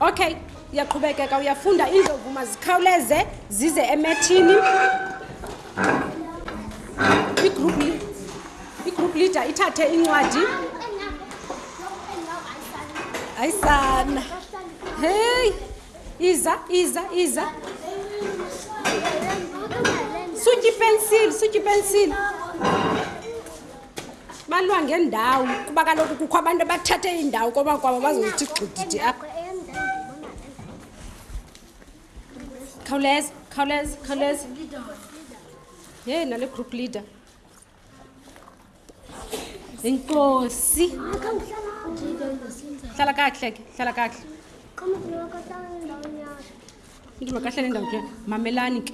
okay uyaqhubekeka uyafunda iindlovu mazikhawuleze zize emethini igroup igroup leader ithathe incwadi ayisana heyi iza iza iza sutyi pensile sutyi pensile balwa ngendawo kuba kaloku kukho abantu abathathe indawo koba kwabo bazothi gxididi apha khawuleza khawuleza khawuleza ye nale group leader inkosi hlala kakuhle ke hlala kakuhle ndima kahle nendawo ke mamelani ke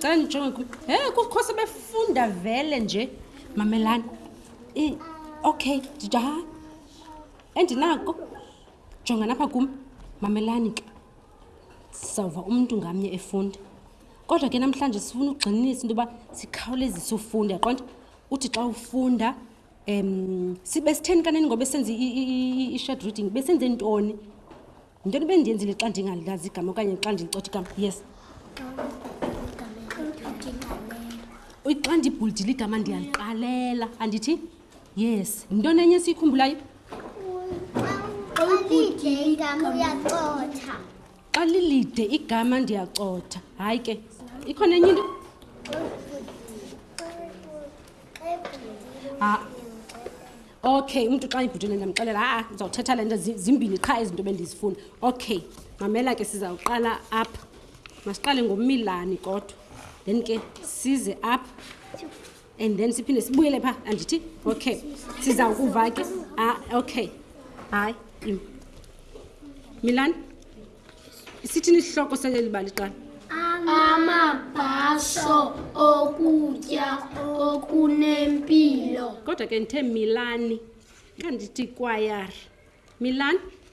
xa ndijonge he kukho sebefunda vele nje mamelani okay ndida endinako jonga napha kum mamelani ke Sizawuva umntu ngamnye efunda. Kodwa ke namhlanje sifuna ugxininisa into yoba sikhawulezise ufunda yaqonda. Uthi xa ufunda um sibe sitheni kanini ngoba esenza i-short reading besenze ntoni yintoni bendiyenzile xa ndingalilazi igama okanye xa ndilicotha igama yes xa ndibhulidile igama ndiyaliqalela andithi yes yintoni enye esiyikhumbulayo xa lilide igama ndiyacotha hayi ke ikhona enye into ah. okay umntu xa ibhutile ndiyamxelela aa ndizawuthetha le nto zimbini qha izinto bendizifuna okay mamela ke sizawuqala apha masiqale ngomilani kodwa then ke size apha and then siphinde sibuyele phaa andithi okay siza kuva ke ah, okay hayi im milani isithini isihloko sale libali qala amabhasho okutya okunempilo kodwa ke ndithe milani kandithi kwayar milani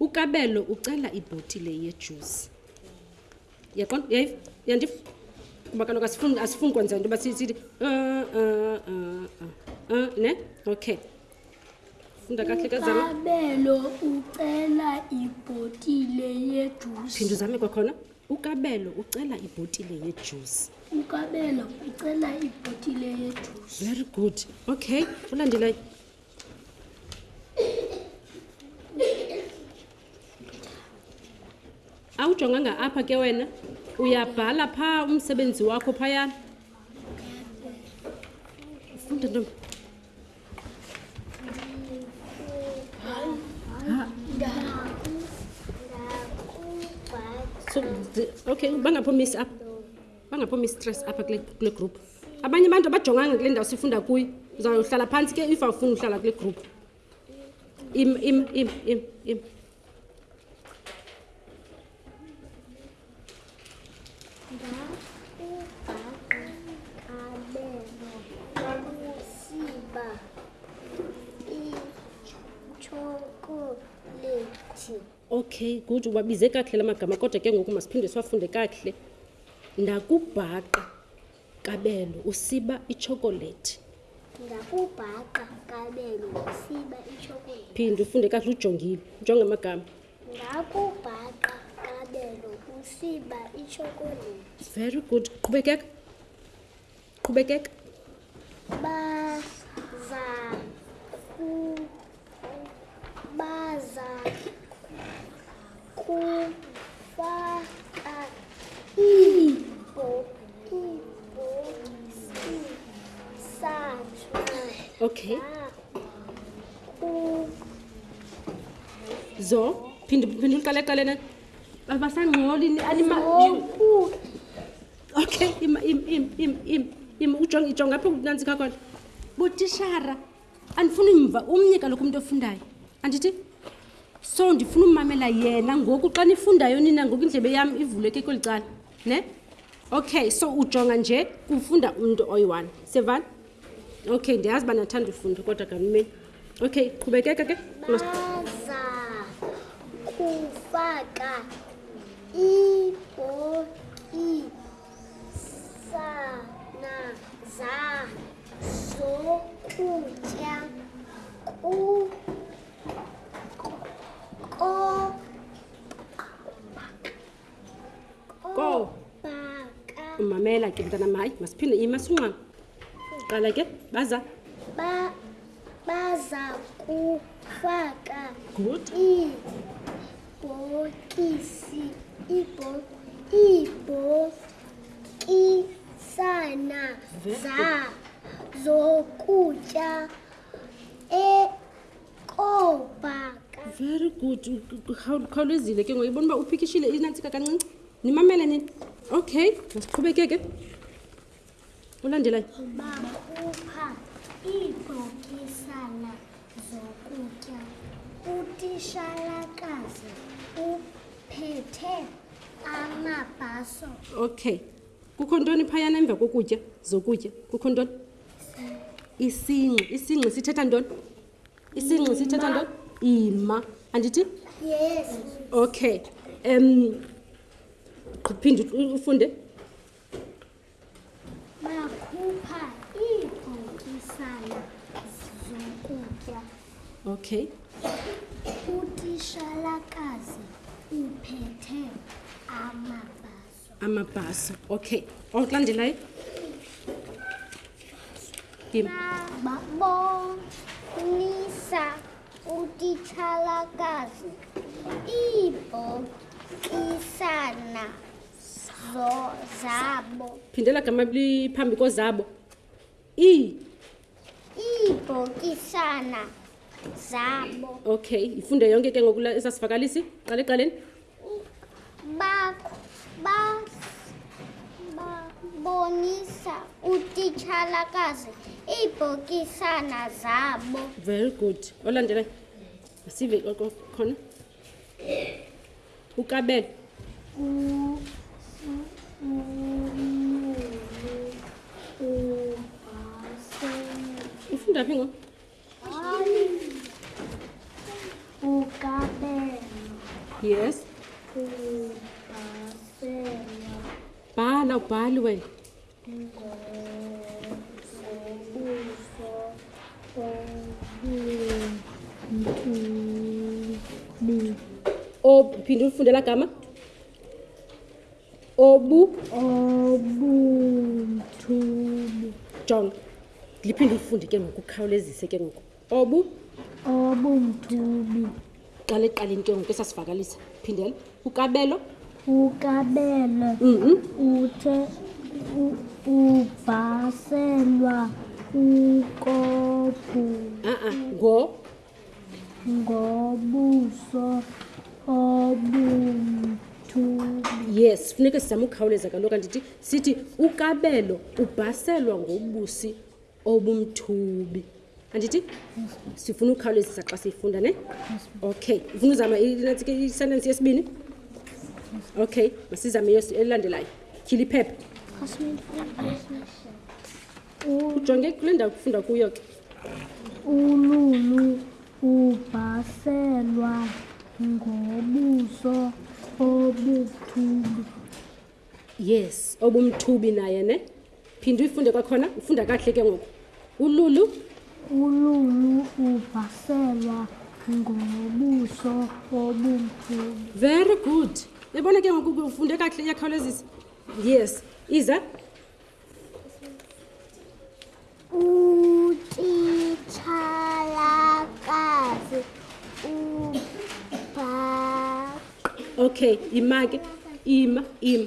UKabelo ucela ibhotile yejusi. Yaqonda? Uyayiva? Uyandiva? Kuba kaloku asifuni asifuni kwenza into yoba si- sithi "Ah, ah, ah, ah, ah," ne? Okay. Funda kakuhle ke zama. Ukabelo ucela ibhotile yejusi. Phinde uzame kwakhona. UKabelo ucela ibhotile yejusi. Ukabelo ucela ibhotile yejusi. Very good. Okay, ulandelayo. awujonganga apha ke wena uyabhala phaa umsebenzi wakho phayana funda ntombi okay bangaphumisi apha bangapho mistress apha kule group abanye abantu abajonganga kule ndawo sifunda kuyo uzawuhlala phantsi ke if awufuni uhlala kule group im im im im im Okay, good. Ubabize kakhle la magama kodwa ke ngoku masiphinde siwafunde kakhle. Ndakubhaqa kabelo usiba ichocolate. Ndakubhaqa kabelo usiba ichocolate. Phinde ufunde kakhle ujongile. Ujonge amagama. Ndakubhaqa kabelo usiba ichocolate. Very good. Qhubekeka. qhubekeka baza baza kufaka iibhokisi sathu okay zo phinde phinde uqale qalena basangxoli anima okay ima im im im im im ujonga ijonga apho kunantsika khona butishara andifuni mva umnye kaloku umntu ofundayo andithi so ndifuna umamela yena ngoku xa nifundayo nina ngoku indlebe yam ivuleke kweli cala ne okay so ujonga nje kufunda umntu oyi-one sevani Okay, ndiyazi uba nathanda ufunda kodwa kanimeni. Okay, qhubekeka ke. Baza kufaka ibhokisana zazokutya ku Go. Umamela ke mntana mayi masiphinde ima sunxama. Qala ke baza. Ba baza kufaka. Good. I bokisi ibo ibo isana za zokutya e koobhaka very good khawulezile ke ngoyibona uba uphikishile inantsika kancinci nimamele nini okay masiqhubekeke ulandelayo bakhupha iibhokisana zokutya utishalakazi uphethe amabhaso okay kukho ntoni phayana emva kokutya zokutya kukho ntoni isingxi isingxi sithetha ntoni isingxi sithetha ntoni ima andithi yes okay um phinde ufunde bakhupha iibhokisana zokutya okay utishalakazi uphethe amabhasi amabhaso okay onkulandelayo babonisa utitshalakazi iibhokisana zabo phindela gama liphambi kozabo Ii. Iibhokisana zabo. Okay, ifunde yonke ke ngokula esasivakalisi. Qale qaleni. Bakho ba bonisa utitshalakazi iibhokisana zabo. Very good. Olandela. Sive khona. ukabet ufunda phi ngoku yes bhala ubhali wena ophinde ulifunde la gama obu obuthubu jonga liphinde ulifunde ke ngokukhawulezise ke ngoku obu obumthubi qala eqala into engoku esasivakalisa phindela ukabelo ukabelo mhm. uthe ubhaselwa ukobhu a-a ngo ngobuso obumthubi yes funeke sizame ukukhawuleza kaloku andithi sithi ukabelo ubhaselwa ngobusi obumthubi andithi sifuna ukhawulezisa xa siyifunda ne okay ufuna uzama isentensi yesibini okay masizame elandelayo tyhila iphepha ujonge kule ndawo kufunda kuyo ke ululu ubhaselwa ngobuso obuthubi yes obumthubi naye ne phinde uyifunde kwakhona ufunda kakuhle ke ngoku ululu ululu uvaselwa ngobuso obumkhulu very good ebona ke ngoku ufunde kakuhle iyakhawulezisa yes iza utitshalakazi ubha okay imake ima ima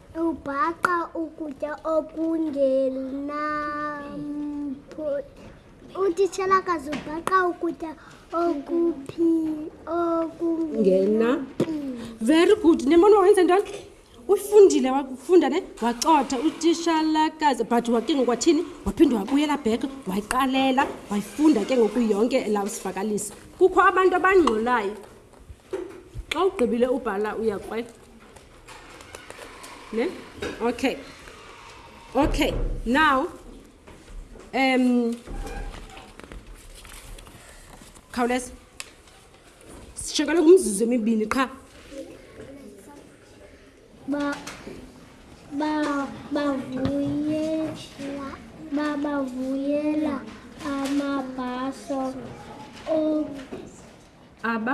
Ubhaqa ukutya okungenampu. Utitshela kazi ubhaqa ukutya okuphi okungena. Very good. Nembona wenza ntoni? Ufundile wakufunda ne wacotha utishalakazi but wake ngokwathini waphinde wabuyela back wayiqalela wayifunda ke ngoku yonke elawusivakalisa. Kukho abantu abangxolayo. Xa ugqibile ubhala uyakwela. ne okay okay now um khawuleza sishakaleka umzuzu emibini qha ba ba bavuyela babavuyela amabhaso aba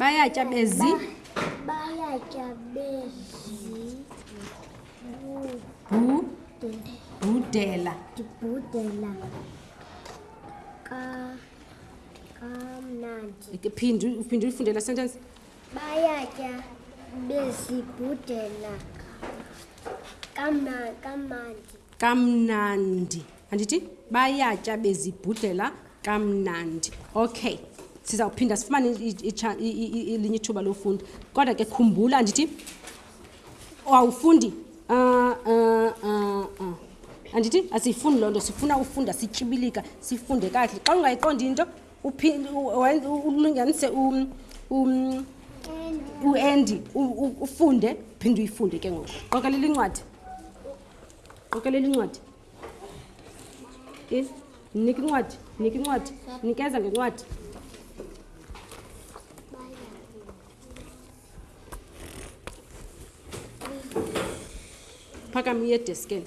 bayatya bezi bayatya bezi bhudela ndibhudela kamnandi phinde uphinde uyifundela sentence bayatya bezibhudela kamnandi kamnandi andithi bayatya bezibhudlela kamnandi okay sizawuphinda sifumane elinye ithuba lofunda kodwa ke khumbula andithi awufundi ah, ah, ah, andithi asiyifuni loo nto sifuna ufunda sityibilika sifunde kakuhle xa ungayiqondi into ulunganise um, um, uendi ufunde phinde uyifunde ke ngoku qokelela incwadi qokelela incwadi Is, nika incwadi, nika incwadi, nikeza ngencwadi. Phakama uye edeskeni.